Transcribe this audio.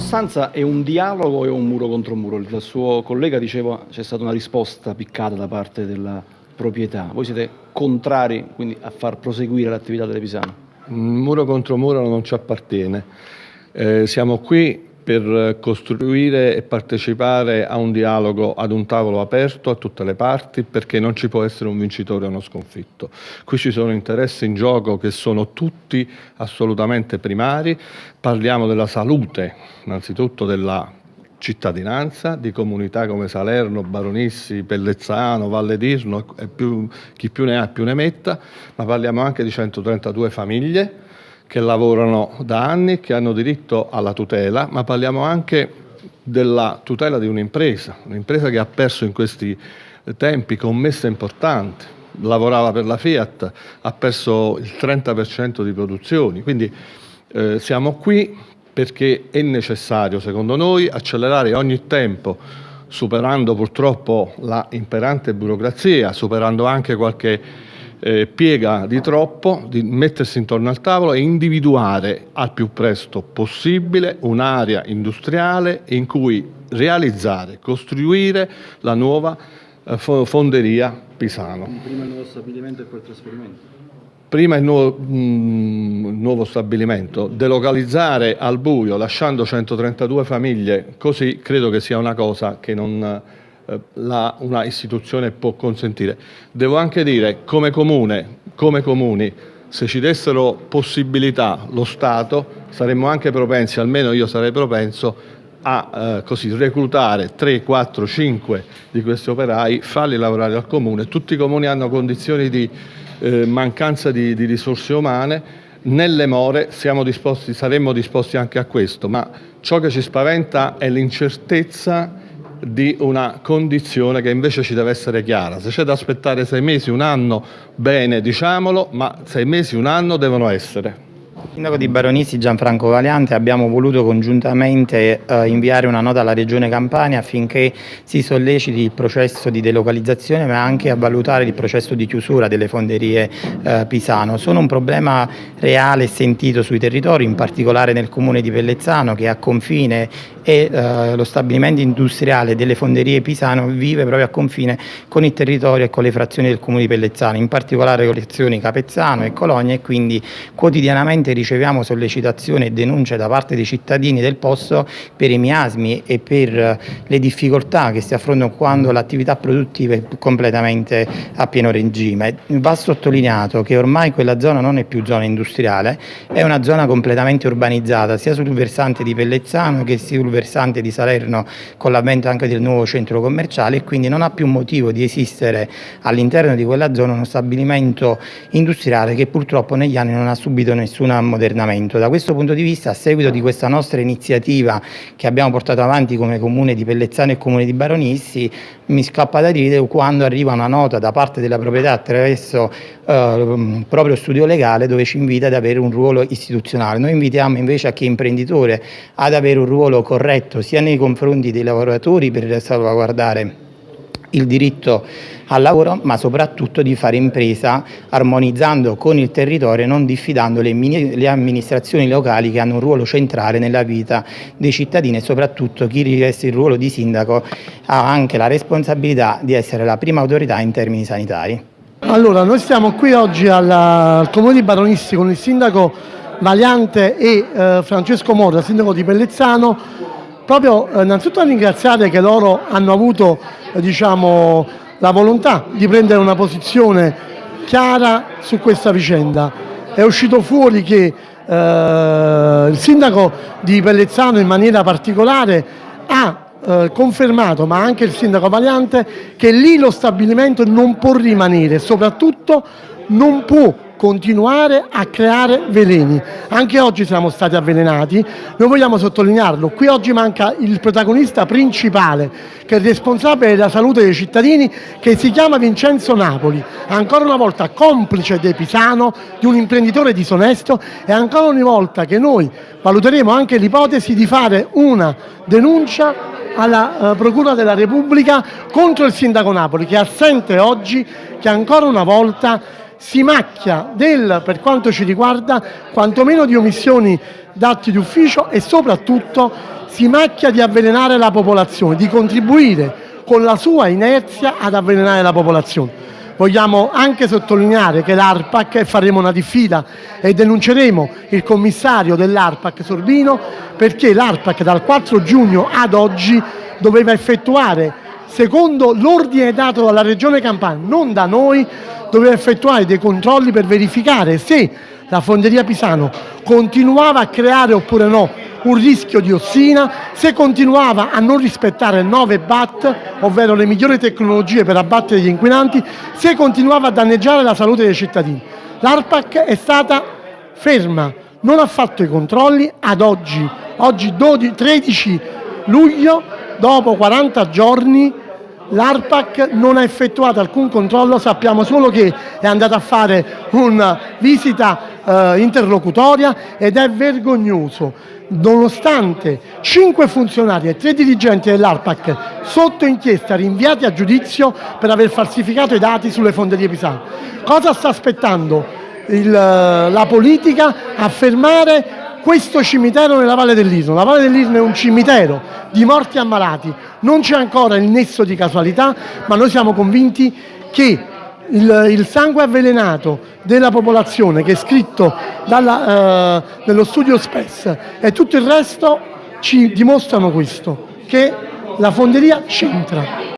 sostanza è un dialogo è un muro contro muro? Il suo collega diceva c'è stata una risposta piccata da parte della proprietà. Voi siete contrari quindi a far proseguire l'attività delle Pisane? Muro contro muro non ci appartiene. Eh, siamo qui per costruire e partecipare a un dialogo, ad un tavolo aperto a tutte le parti, perché non ci può essere un vincitore o uno sconfitto. Qui ci sono interessi in gioco che sono tutti assolutamente primari, parliamo della salute, innanzitutto della cittadinanza, di comunità come Salerno, Baronissi, Pellezzano, Valle d'Irno, chi più ne ha più ne metta, ma parliamo anche di 132 famiglie, che lavorano da anni, che hanno diritto alla tutela, ma parliamo anche della tutela di un'impresa, un'impresa che ha perso in questi tempi commesse importanti, lavorava per la Fiat, ha perso il 30% di produzioni, quindi eh, siamo qui perché è necessario, secondo noi, accelerare ogni tempo, superando purtroppo la imperante burocrazia, superando anche qualche eh, piega di troppo, di mettersi intorno al tavolo e individuare al più presto possibile un'area industriale in cui realizzare, costruire la nuova eh, fonderia Pisano. Prima il nuovo stabilimento e poi il trasferimento? Prima il nuovo, mh, mm, nuovo, stabilimento, delocalizzare al buio lasciando 132 famiglie, così credo che sia una cosa che non la, una istituzione può consentire. Devo anche dire, come comune, come comuni, se ci dessero possibilità lo Stato, saremmo anche propensi, almeno io sarei propenso, a eh, così, reclutare 3, 4, 5 di questi operai, farli lavorare al comune. Tutti i comuni hanno condizioni di eh, mancanza di, di, risorse umane, nelle more disposti, saremmo disposti anche a questo, ma ciò che ci spaventa è l'incertezza di una condizione che invece ci deve essere chiara. Se c'è da aspettare sei mesi, un anno, bene, diciamolo, ma sei mesi, un anno devono essere. Sindaco di Baronissi Gianfranco Valiante abbiamo voluto congiuntamente eh, inviare una nota alla Regione Campania affinché si solleciti il processo di delocalizzazione ma anche a valutare il processo di chiusura delle fonderie eh, Pisano. Sono un problema reale e sentito sui territori, in particolare nel comune di Pellezzano che a confine e eh, lo stabilimento industriale delle fonderie Pisano vive proprio a confine con il territorio e con le frazioni del comune di Pellezzano, in particolare con le frazioni Capezzano e Cologna e quindi quotidianamente riceviamo sollecitazioni e denunce da parte dei cittadini del posto per i miasmi e per eh, le difficoltà che si affrontano quando l'attività produttiva è completamente a pieno regime. Va sottolineato che ormai quella zona non è più zona industriale, è una zona completamente urbanizzata sia sul versante di Pellezzano che sul versante di Salerno con l'avvento anche del nuovo centro commerciale e quindi non ha più motivo di esistere all'interno di quella zona uno stabilimento industriale che purtroppo negli anni non ha subito nessun ammodernamento. Da questo punto di vista a seguito di questa nostra iniziativa che abbiamo portato avanti come comune di Pellezzano e comune di Baronissi mi scappa da dire quando arriva una nota da parte della proprietà attraverso eh, proprio studio legale dove ci invita ad avere un ruolo istituzionale. Noi invitiamo invece a chi è imprenditore ad avere un ruolo corretto sia nei confronti dei lavoratori per salvaguardare il diritto al lavoro, ma soprattutto di fare impresa armonizzando con il territorio e non diffidando le, le, amministrazioni locali che hanno un ruolo centrale nella vita dei cittadini e soprattutto chi riveste il ruolo di sindaco ha anche la responsabilità di essere la prima autorità in termini sanitari. Allora, noi stiamo qui oggi alla, al Comune di Baronisti con il sindaco Valiante e eh, Francesco Morra, sindaco di Pellezzano, proprio eh, innanzitutto a ringraziare che loro hanno avuto eh, diciamo, la volontà di prendere una posizione chiara su questa vicenda. È uscito fuori che eh, il sindaco di Pellezzano in maniera particolare ha eh, confermato, ma anche il sindaco Valiante, che lì lo stabilimento non può rimanere, soprattutto non può continuare a creare veleni. Anche oggi siamo stati avvelenati, noi vogliamo sottolinearlo, qui oggi manca il protagonista principale che è responsabile della salute dei cittadini che si chiama Vincenzo Napoli, ancora una volta complice di Pisano, di un imprenditore disonesto e ancora una volta che noi valuteremo anche l'ipotesi di fare una denuncia alla uh, Procura della Repubblica contro il Sindaco Napoli che è assente oggi, che ancora una volta si macchia del, per quanto ci riguarda, quantomeno di omissioni d'atti d'ufficio e soprattutto si macchia di avvelenare la popolazione, di contribuire con la sua inerzia ad avvelenare la popolazione. Vogliamo anche sottolineare che l'ARPAC, e faremo una diffida e denunceremo il commissario dell'ARPAC Sorbino, perché l'ARPAC dal 4 giugno ad oggi doveva effettuare, secondo l'ordine dato dalla Regione Campania, non da noi, doveva effettuare dei controlli per verificare se la fonderia Pisano continuava a creare oppure no un rischio di ossina, se continuava a non rispettare 9 BAT, ovvero le migliori tecnologie per abbattere gli inquinanti, se continuava a danneggiare la salute dei cittadini. L'ARPAC è stata ferma, non ha fatto i controlli ad oggi, oggi 12, 13 luglio, dopo 40 giorni l'ARPAC non ha effettuato alcun controllo, sappiamo solo che è andata a fare una visita eh, interlocutoria ed è vergognoso nonostante cinque funzionari e tre dirigenti dell'ARPAC sotto inchiesta rinviati a giudizio per aver falsificato i dati sulle fonderie pisane. Cosa sta aspettando il, la politica a fermare questo cimitero nella Valle dell'Isno? La Valle dell'Isno è un cimitero di morti ammalati, non c'è ancora il nesso di casualità, ma noi siamo convinti che il, il, sangue avvelenato della popolazione che è scritto dalla, eh, nello studio SPES e tutto il resto ci dimostrano questo, che la fonderia c'entra.